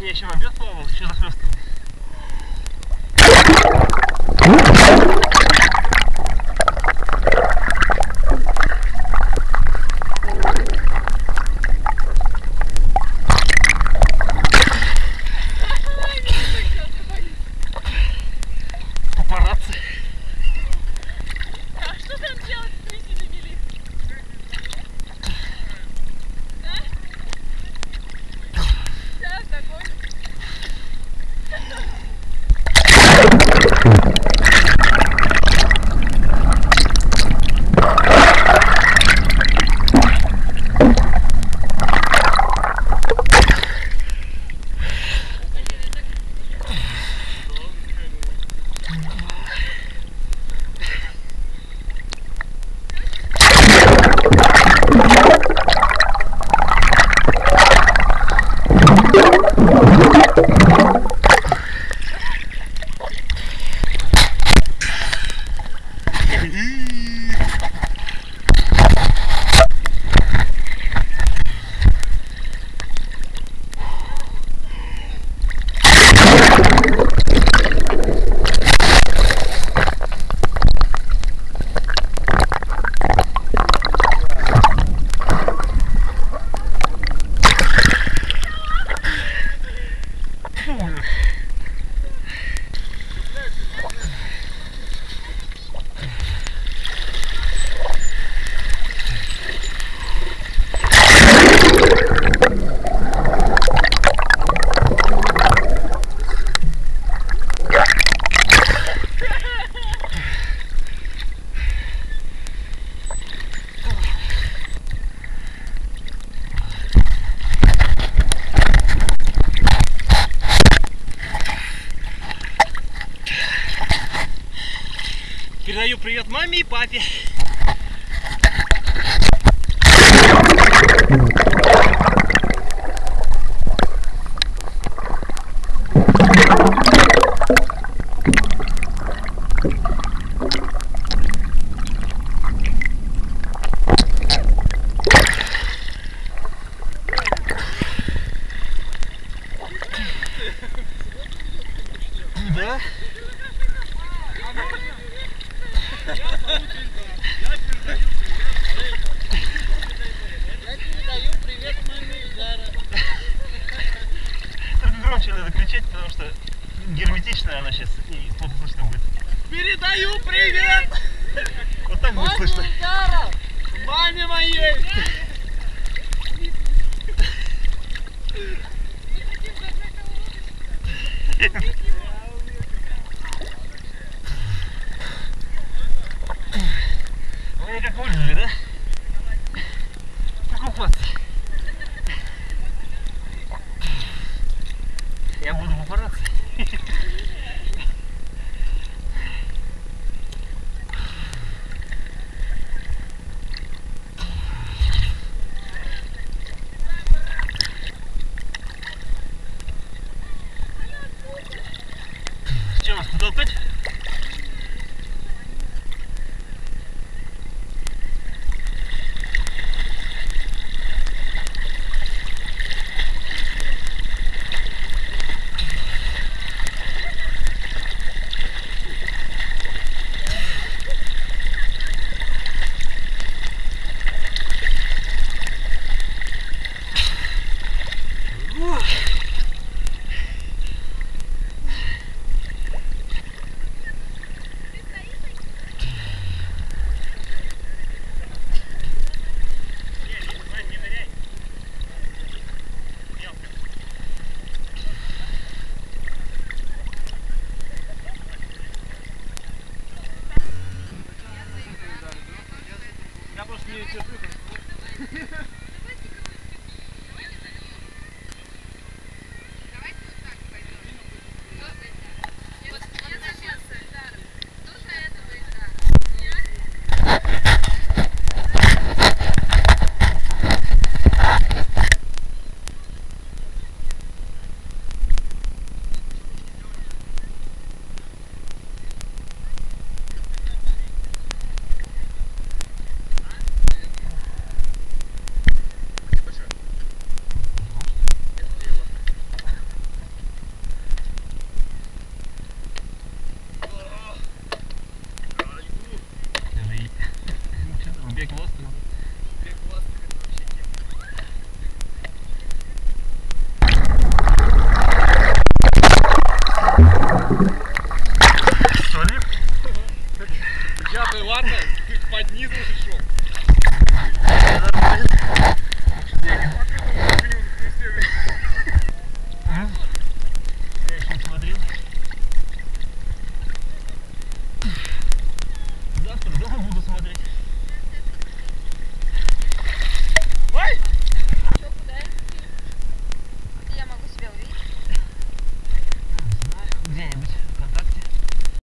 я еще в обед плавал, еще захлестывал. Привет маме и папе. Да? Я передаю привет маме Зара. Только громче надо кричать, потому герметичная она сейчас и плохо слышно будет. Передаю привет Вот так будет слышно. Маме моей. Вы как выжили, да? Покупаться. Я просто Что ли? Я ты ладно?